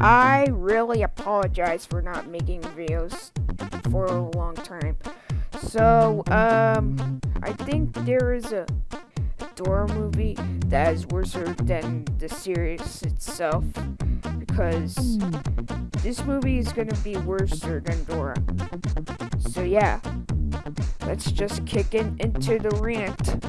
I really apologize for not making videos for a long time. So, um, I think there is a Dora movie that is worse than the series itself because this movie is gonna be worse than Dora. So yeah, let's just kick in into the rant.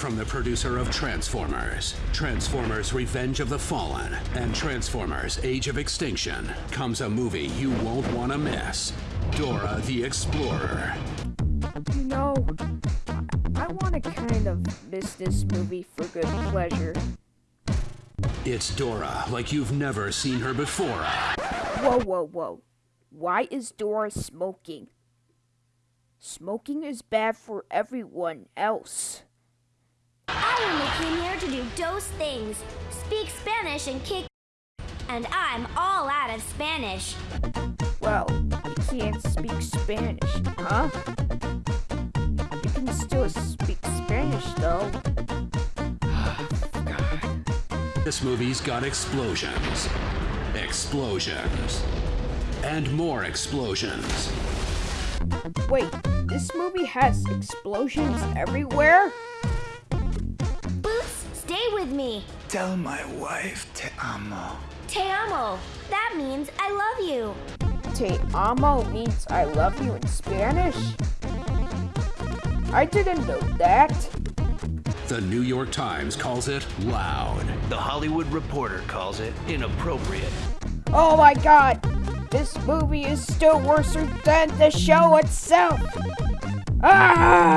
From the producer of Transformers, Transformers Revenge of the Fallen, and Transformers Age of Extinction comes a movie you won't want to miss Dora the Explorer. You know, I want to kind of miss this movie for good pleasure. It's Dora like you've never seen her before. Whoa, whoa, whoa. Why is Dora smoking? Smoking is bad for everyone else. I only came here to do those things. Speak Spanish and kick and I'm all out of Spanish. Well, you can't speak Spanish, huh? You can still speak Spanish, though. God. This movie's got explosions, explosions, and more explosions. Wait, this movie has explosions everywhere? Boots, stay with me. Tell my wife te amo. Te amo. That means I love you. Te amo means I love you in Spanish? I didn't know that. The New York Times calls it loud. The Hollywood Reporter calls it inappropriate. Oh my god! This movie is still worse than the show itself! Ah!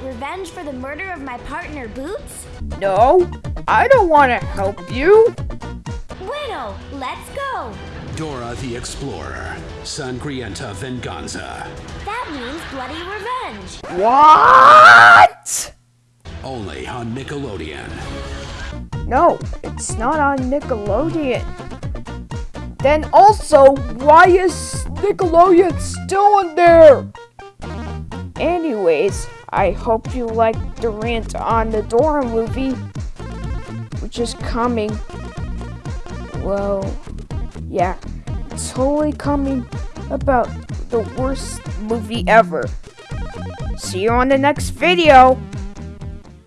Get revenge for the murder of my partner, Boots? No, I don't want to help you. Bueno, let's go. Dora the Explorer, Sangrienta Venganza. That means bloody revenge. What? Only on Nickelodeon. No, it's not on Nickelodeon. Then also, why is Nickelodeon still in there? Anyways, I hope you liked the rant on the Dora movie, which is coming. Well, yeah, totally coming about the worst movie ever. See you on the next video.